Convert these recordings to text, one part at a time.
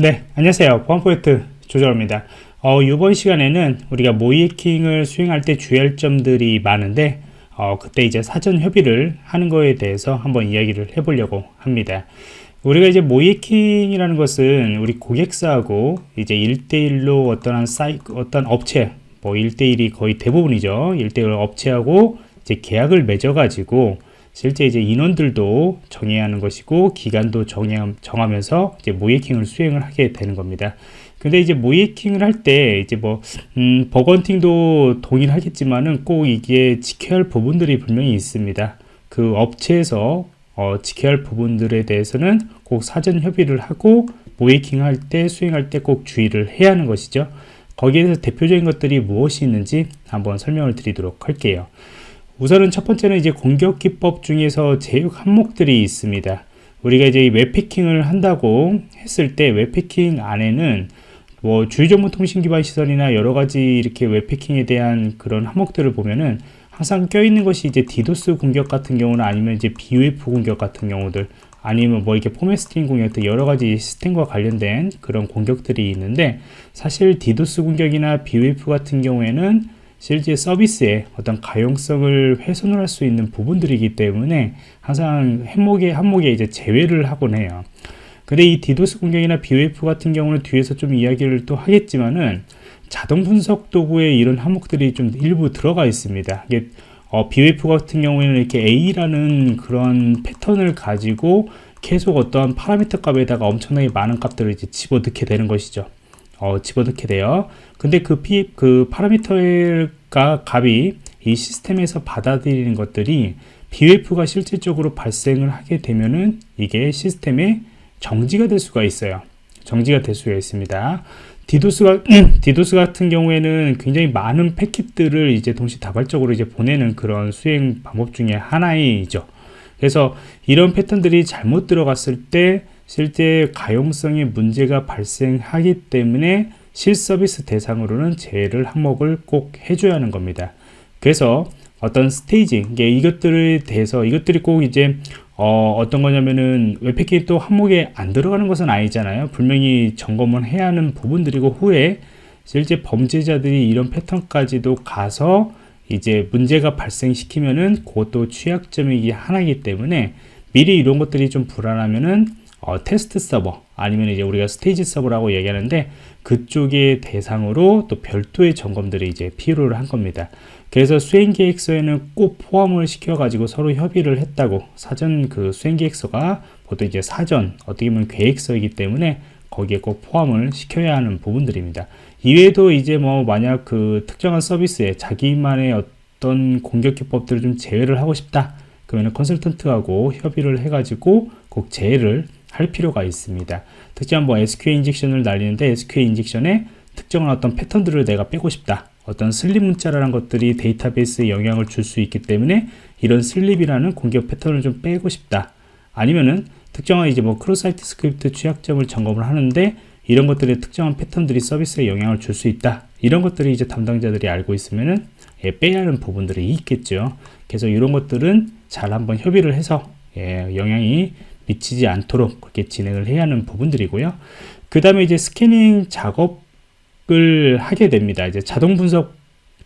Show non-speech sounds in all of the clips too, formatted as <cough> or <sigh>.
네 안녕하세요. 보안포인트 조정입니다. 어, 이번 시간에는 우리가 모이킹을 수행할 때 주의할 점들이 많은데 어, 그때 이제 사전 협의를 하는 거에 대해서 한번 이야기를 해보려고 합니다. 우리가 이제 모이킹이라는 것은 우리 고객사하고 이제 1대1로 어떤 한 사이, 어떤 업체 뭐 1대1이 거의 대부분이죠. 1대1 업체하고 이제 계약을 맺어 가지고 실제 이제 인원들도 정해야 하는 것이고 기간도 정해, 정하면서 이제 모이킹을 수행을 하게 되는 겁니다. 근데 이제 모이킹을 할 때 이제 뭐 음, 버건팅도 동일하겠지만은 꼭 이게 지켜야 할 부분들이 분명히 있습니다. 그 업체에서 어, 지켜야 할 부분들에 대해서는 꼭 사전 협의를 하고 모이킹 할 때 수행할 때 꼭 주의를 해야 하는 것이죠. 거기에서 대표적인 것들이 무엇이 있는지 한번 설명을 드리도록 할게요. 우선은 첫 번째는 이제 공격 기법 중에서 제육 항목들이 있습니다. 우리가 이제 웹해킹을 한다고 했을 때 웹해킹 안에는 뭐 주요 정보 통신 기반 시설이나 여러 가지 이렇게 웹해킹에 대한 그런 항목들을 보면은 항상 껴있는 것이 이제 디도스 공격 같은 경우는 아니면 이제 BOF 공격 같은 경우들 아니면 뭐 이렇게 format string 공격 등 여러 가지 시스템과 관련된 그런 공격들이 있는데 사실 디도스 공격이나 BOF 같은 경우에는 실제 서비스의 어떤 가용성을 훼손을 할 수 있는 부분들이기 때문에 항상 항목에 항목에 이제 제외를 하곤 해요. 근데 이 디도스 공격이나 BOF 같은 경우는 뒤에서 좀 이야기를 또 하겠지만은 자동 분석 도구에 이런 항목들이 좀 일부 들어가 있습니다. 이게 어, BOF 같은 경우에는 이렇게 A라는 그런 패턴을 가지고 계속 어떠한 파라미터 값에다가 엄청나게 많은 값들을 이제 집어넣게 되는 것이죠. 어, 집어넣게 돼요. 근데 그, 피, 그 파라미터가 값이 이 시스템에서 받아들이는 것들이 BOF가 실질적으로 발생을 하게 되면은 이게 시스템에 정지가 될 수가 있어요. 정지가 될 수가 있습니다. 디도스가 <clears throat> 디도스 같은 경우에는 굉장히 많은 패킷들을 이제 동시다발적으로 이제 보내는 그런 수행 방법 중에 하나이죠. 그래서 이런 패턴들이 잘못 들어갔을 때 실제 가용성에 문제가 발생하기 때문에 실서비스 대상으로는 제외를 항목을 꼭 해줘야 하는 겁니다. 그래서 어떤 스테이지, 이것들에 대해서 이것들이 꼭 이제 어, 떤 거냐면은 웹패킷 또 항목에 안 들어가는 것은 아니잖아요. 분명히 점검을 해야 하는 부분들이고 후에 실제 범죄자들이 이런 패턴까지도 가서 이제 문제가 발생시키면은 그것도 취약점이기 하나이기 때문에 미리 이런 것들이 좀 불안하면은 어, 테스트 서버 아니면 이제 우리가 스테이지 서버라고 얘기하는데 그쪽의 대상으로 또 별도의 점검들이 이제 필요를 한 겁니다. 그래서 수행 계획서에는 꼭 포함을 시켜 가지고 서로 협의를 했다고 사전 그 수행 계획서가 보통 이제 사전 어떻게 보면 계획서이기 때문에 거기에 꼭 포함을 시켜야 하는 부분들입니다. 이외에도 이제 뭐 만약 그 특정한 서비스에 자기만의 어떤 공격 기법들을 좀 제외를 하고 싶다. 그러면 컨설턴트하고 협의를 해가지고 꼭 제외를 할 필요가 있습니다. 특정 뭐 SQL injection을 날리는데 SQL injection에 특정한 어떤 패턴들을 내가 빼고 싶다. 어떤 sleep 문자라는 것들이 데이터베이스에 영향을 줄 수 있기 때문에 이런 sleep이라는 공격 패턴을 좀 빼고 싶다. 아니면은 특정한 이제 뭐 cross-site script 취약점을 점검을 하는데 이런 것들의 특정한 패턴들이 서비스에 영향을 줄 수 있다. 이런 것들이 이제 담당자들이 알고 있으면은 예, 빼야 하는 부분들이 있겠죠. 그래서 이런 것들은 잘 한번 협의를 해서 예, 영향이 미치지 않도록 그렇게 진행을 해야 하는 부분들이고요. 그 다음에 이제 scanning 작업을 하게 됩니다. 이제 자동 분석,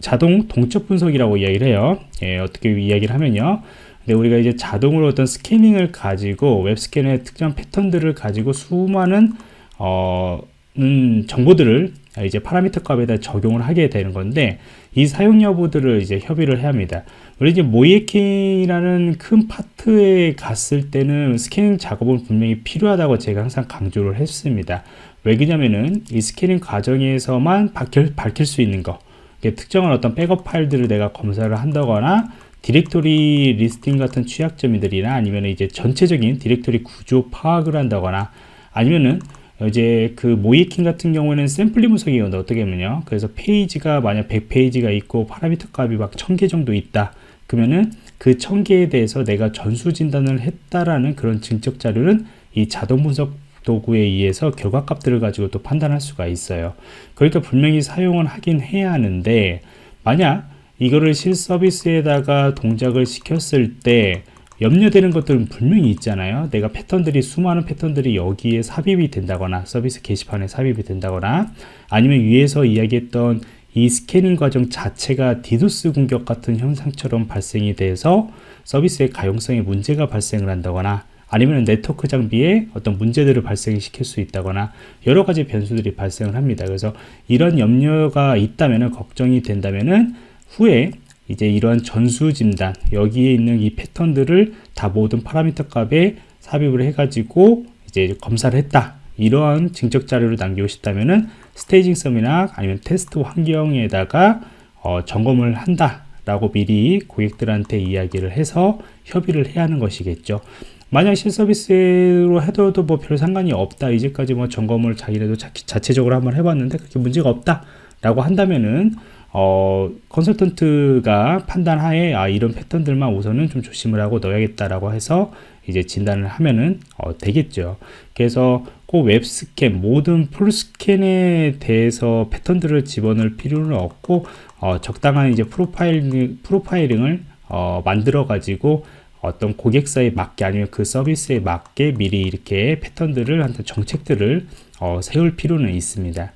자동 동적 분석이라고 이야기를 해요. 예, 어떻게 이야기를 하면요. 근데 우리가 이제 자동으로 어떤 scanning을 가지고 web scan의 특정 패턴들을 가지고 수많은 어, 음, 정보들을 이제 파라미터 값에다 적용을 하게 되는 건데 이 사용 여부들을 이제 협의를 해야 합니다. 우리 이제 모의해킹이라는 큰 파트에 갔을 때는 scanning 작업은 분명히 필요하다고 제가 항상 강조를 했습니다. 왜 그러냐면은 이 scanning 과정에서만 밝힐, 밝힐 수 있는 거 특정한 어떤 백업 파일들을 내가 검사를 한다거나 directory listing 같은 취약점들이나 아니면 이제 전체적인 디렉토리 구조 파악을 한다거나 아니면은 이제 그 모의해킹 같은 경우에는 샘플링 분석이거든요. 어떻게 하면요. 그래서 페이지가 만약 100페이지가 있고 파라미터 값이 막 1000개 정도 있다. 그러면은 그 1000개에 대해서 내가 전수 진단을 했다라는 그런 증적 자료는 이 자동 분석 도구에 의해서 결과값들을 가지고 또 판단할 수가 있어요. 그러니까 분명히 사용을 하긴 해야 하는데 만약 이거를 실서비스에다가 동작을 시켰을 때 염려되는 것들은 분명히 있잖아요. 내가 패턴들이 수많은 패턴들이 여기에 삽입이 된다거나 서비스 게시판에 삽입이 된다거나 아니면 위에서 이야기했던 이 scanning 과정 자체가 디도스 공격 같은 현상처럼 발생이 돼서 서비스의 가용성에 문제가 발생을 한다거나 아니면 네트워크 장비에 어떤 문제들을 발생시킬 수 있다거나 여러 가지 변수들이 발생을 합니다. 그래서 이런 염려가 있다면 걱정이 된다면은 후에 이제 이러한 전수 진단 여기에 있는 이 패턴들을 다 모든 파라미터 값에 삽입을 해가지고 이제 검사를 했다. 이러한 증적 자료를 남기고 싶다면은 스테이징 썸이나 아니면 테스트 환경에다가 어, 점검을 한다 라고 미리 고객들한테 이야기를 해서 협의를 해야 하는 것이겠죠. 만약 실서비스로 해도 뭐 별 상관이 없다. 이제까지 뭐 점검을 자기네도 자, 자체적으로 한번 해봤는데 그렇게 문제가 없다 라고 한다면은 어, 컨설턴트가 판단하에 아, 이런 패턴들만 우선은 좀 조심을 하고 넣어야겠다라고 해서 이제 진단을 하면은 어, 되겠죠. 그래서 꼭 web scan 모든 full scan에 대해서 패턴들을 집어넣을 필요는 없고 어, 적당한 이제 profile profiling을 어, 만들어 가지고 어떤 고객사에 맞게 아니면 그 서비스에 맞게 미리 이렇게 패턴들을 한 정책들을 어, 세울 필요는 있습니다.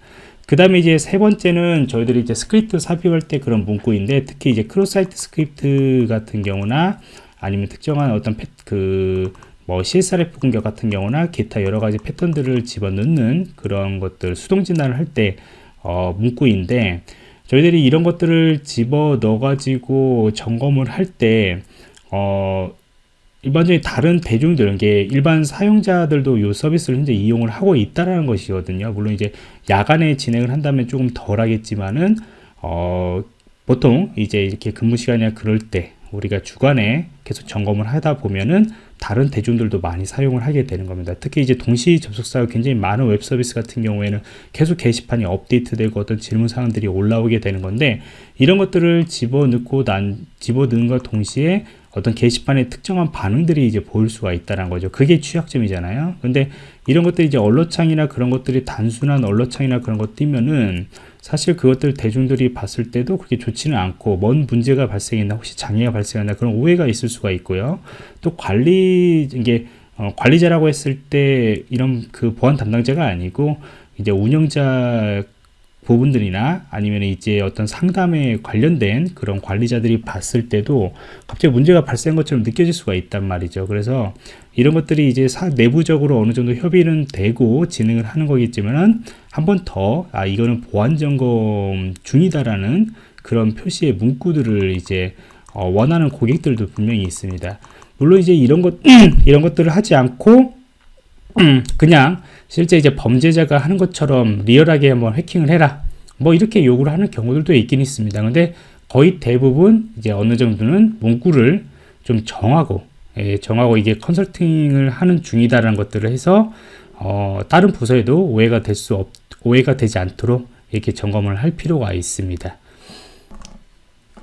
그 다음에 이제 세 번째는 저희들이 이제 스크립트 삽입할 때 그런 문구인데 특히 이제 cross-site script 같은 경우나 아니면 특정한 어떤 그뭐 CSRF 공격 같은 경우나 기타 여러 가지 패턴들을 집어넣는 그런 것들 수동 진단을 할 때 어, 문구인데 저희들이 이런 것들을 집어 넣어 가지고 점검을 할때 어, 일반적인 다른 대중들, 게 일반 사용자들도 이 서비스를 현재 이용을 하고 있다라는 것이거든요. 물론 이제 야간에 진행을 한다면 조금 덜 하겠지만은, 어, 보통 이제 이렇게 근무 시간이나 그럴 때 우리가 주간에 계속 점검을 하다 보면은 다른 대중들도 많이 사용을 하게 되는 겁니다. 특히 이제 동시 접속사가 굉장히 많은 웹 서비스 같은 경우에는 계속 게시판이 업데이트되고 어떤 질문 사항들이 올라오게 되는 건데 이런 것들을 집어넣고 난 집어넣는 것 동시에 어떤 게시판에 특정한 반응들이 이제 보일 수가 있다는 거죠. 그게 취약점이잖아요. 근데 이런 것들이 이제 언로창이나 그런 것들이 단순한 언로창이나 그런 것 뛰면은 사실 그것들 대중들이 봤을 때도 그렇게 좋지는 않고 뭔 문제가 발생했나 혹시 장애가 발생했나 그런 오해가 있을 수가 있고요. 또 관리 이게 어, 관리자라고 했을 때 이런 그 보안 담당자가 아니고 이제 운영자 부분들이나 아니면 이제 어떤 상담에 관련된 그런 관리자들이 봤을 때도 갑자기 문제가 발생한 것처럼 느껴질 수가 있단 말이죠. 그래서 이런 것들이 이제 사, 내부적으로 어느 정도 협의는 되고 진행을 하는 거겠지만은 한 번 더, 아, 이거는 보안 점검 중이다라는 그런 표시의 문구들을 이제 어, 원하는 고객들도 분명히 있습니다. 물론 이제 이런 것, <clears throat> 이런 것들을 하지 않고 그냥 실제 이제 범죄자가 하는 것처럼 리얼하게 한번 해킹을 해라. 뭐 이렇게 요구를 하는 경우들도 있긴 있습니다. 근데 거의 대부분 이제 어느 정도는 문구를 좀 정하고 예, 정하고 이게 컨설팅을 하는 중이다라는 것들을 해서 어, 다른 부서에도 오해가 될 수 없, 오해가 되지 않도록 이렇게 점검을 할 필요가 있습니다.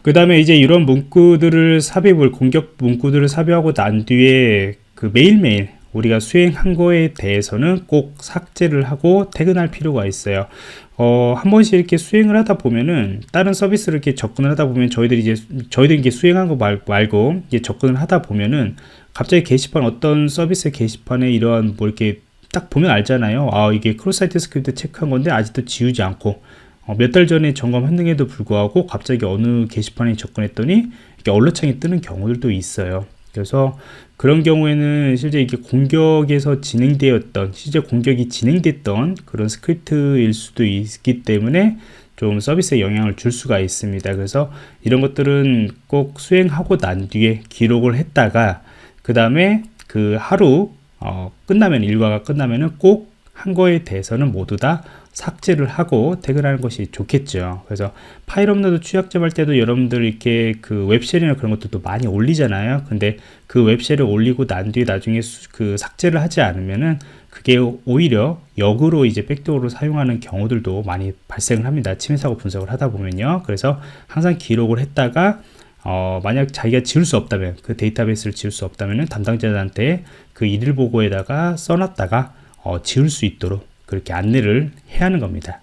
그 다음에 이제 이런 문구들을 삽입을 공격 문구들을 삽입하고 난 뒤에 그 매일매일 우리가 수행한 거에 대해서는 꼭 삭제를 하고 퇴근할 필요가 있어요. 어, 한 번씩 이렇게 수행을 하다 보면은 다른 서비스를 이렇게 접근을 하다 보면 저희들이 이제 저희들이 이게 수행한 거 말, 말고 이제 접근을 하다 보면은 갑자기 게시판 어떤 서비스 게시판에 이러한 뭐 이렇게 딱 보면 알잖아요. 아 이게 cross-site script 체크한 건데 아직도 지우지 않고 어, 몇 달 전에 점검했는데도 불구하고 갑자기 어느 게시판에 접근했더니 이렇게 alert창이 뜨는 경우들도 있어요. 그래서 그런 경우에는 실제 이게 공격에서 진행되었던 실제 공격이 진행됐던 그런 script일 수도 있기 때문에 좀 서비스에 영향을 줄 수가 있습니다. 그래서 이런 것들은 꼭 수행하고 난 뒤에 기록을 했다가 그 다음에 그 하루 어, 끝나면 일과가 끝나면은 꼭 한 거에 대해서는 모두 다 삭제를 하고 퇴근하는 것이 좋겠죠. 그래서 파일 업로드 취약점 할 때도 여러분들 이렇게 그 web shell이나 그런 것들도 많이 올리잖아요. 근데 그 web shell을 올리고 난 뒤에 나중에 수, 그 삭제를 하지 않으면은 그게 오히려 역으로 이제 backdoor로 사용하는 경우들도 많이 발생을 합니다. 침해 사고 분석을 하다 보면요. 그래서 항상 기록을 했다가 어, 만약 자기가 지울 수 없다면 그 데이터베이스를 지울 수 없다면 담당자한테 그 일일 보고에다가 써놨다가 어, 지울 수 있도록 그렇게 안내를 해야 하는 겁니다.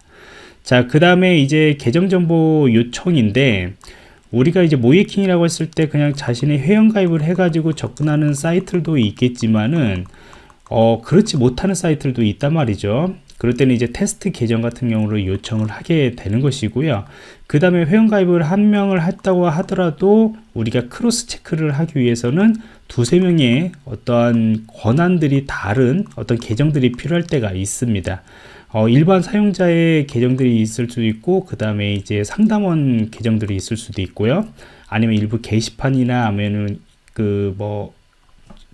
자, 그 다음에 이제 계정정보 요청인데, 우리가 이제 모이킹이라고 했을 때 그냥 자신의 회원가입을 해가지고 접근하는 사이트들도 있겠지만은 어, 그렇지 못하는 사이트들도 있단 말이죠. 그럴 때는 이제 테스트 계정 같은 경우로 요청을 하게 되는 것이고요. 그 다음에 회원가입을 한 명을 했다고 하더라도 우리가 크로스 체크를 하기 위해서는 두세 명의 어떠한 권한들이 다른 어떤 계정들이 필요할 때가 있습니다. 어, 일반 사용자의 계정들이 있을 수도 있고 그 다음에 이제 상담원 계정들이 있을 수도 있고요 아니면 일부 게시판이나 하면은 그 뭐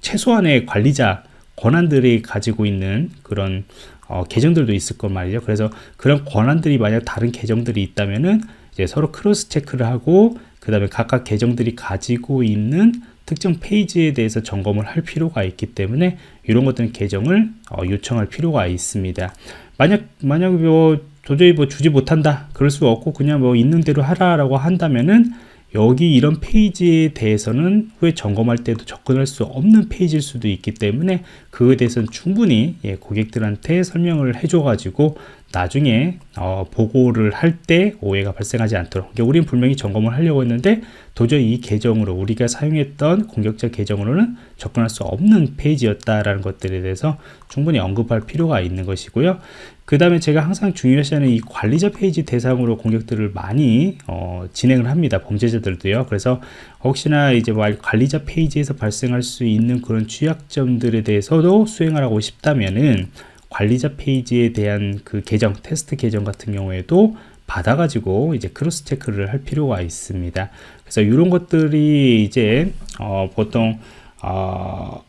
최소한의 관리자 권한들이 가지고 있는 그런 어, 계정들도 있을 것 말이죠 그래서 그런 권한들이 만약 다른 계정들이 있다면은 이제 서로 cross check를 하고 그 다음에 각각 계정들이 가지고 있는 특정 페이지에 대해서 점검을 할 필요가 있기 때문에 이런 것들은 계정을 어, 요청할 필요가 있습니다. 만약 만약 뭐 도저히 뭐 주지 못한다 그럴 수 없고 그냥 뭐 있는 대로 하라라고 한다면은 여기 이런 페이지에 대해서는 후에 점검할 때도 접근할 수 없는 페이지일 수도 있기 때문에 그에 대해서는 충분히 예, 고객들한테 설명을 해줘 가지고 나중에 어, 보고를 할 때 오해가 발생하지 않도록. 그러니까 우리는 분명히 점검을 하려고 했는데 도저히 이 계정으로 우리가 사용했던 공격자 계정으로는 접근할 수 없는 페이지였다라는 것들에 대해서 충분히 언급할 필요가 있는 것이고요. 그 다음에 제가 항상 중요시하는 이 관리자 페이지 대상으로 공격들을 많이 어, 진행을 합니다. 범죄자들도요. 그래서 혹시나 이제 뭐 관리자 페이지에서 발생할 수 있는 그런 취약점들에 대해서도 수행을 하고 싶다면은 관리자 페이지에 대한 그 계정 테스트 계정 같은 경우에도 받아가지고 이제 cross check를 할 필요가 있습니다. 그래서 이런 것들이 이제 어 보통 어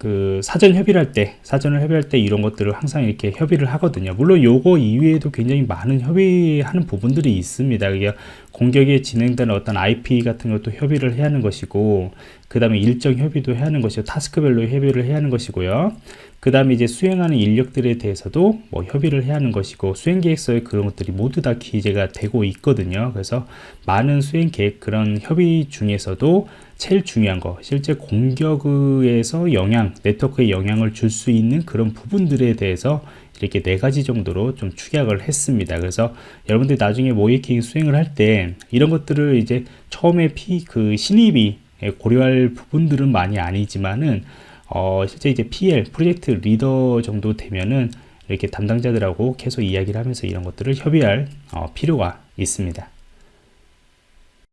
그 사전 협의를 할 때, 사전을 협의할 때 이런 것들을 항상 이렇게 협의를 하거든요. 물론 요거 이외에도 굉장히 많은 협의하는 부분들이 있습니다. 그게 공격에 진행되는 어떤 IP 같은 것도 협의를 해야 하는 것이고, 그 다음에 일정 협의도 해야 하는 것이고, 타스크별로 협의를 해야 하는 것이고요. 그 다음에 이제 수행하는 인력들에 대해서도 뭐 협의를 해야 하는 것이고 수행 계획서에 그런 것들이 모두 다 기재가 되고 있거든요. 그래서 많은 수행 계획 그런 협의 중에서도 제일 중요한 거 실제 공격에서 영향 네트워크에 영향을 줄 수 있는 그런 부분들에 대해서 이렇게 네 가지 정도로 좀 축약을 했습니다. 그래서 여러분들이 나중에 모이킹 수행을 할 때 이런 것들을 이제 처음에 피 그 신입이 고려할 부분들은 많이 아니지만은 어, 실제 이제 PL 프로젝트 리더 정도 되면은 이렇게 담당자들하고 계속 이야기를 하면서 이런 것들을 협의할 어, 필요가 있습니다.